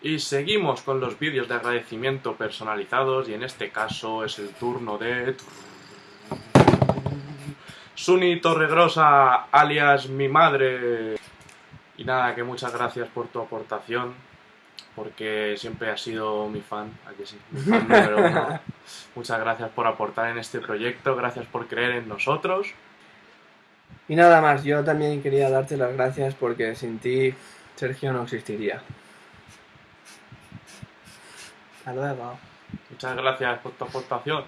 Y seguimos con los vídeos de agradecimiento personalizados y en este caso es el turno de... Suni Torregrosa, alias mi madre. Y nada, que muchas gracias por tu aportación, porque siempre has sido mi fan, aquí sí, mi fan número uno. Muchas gracias por aportar en este proyecto, gracias por creer en nosotros. Y nada más, yo también quería darte las gracias porque sin ti Sergio no existiría. Muchas gracias por tu aportación.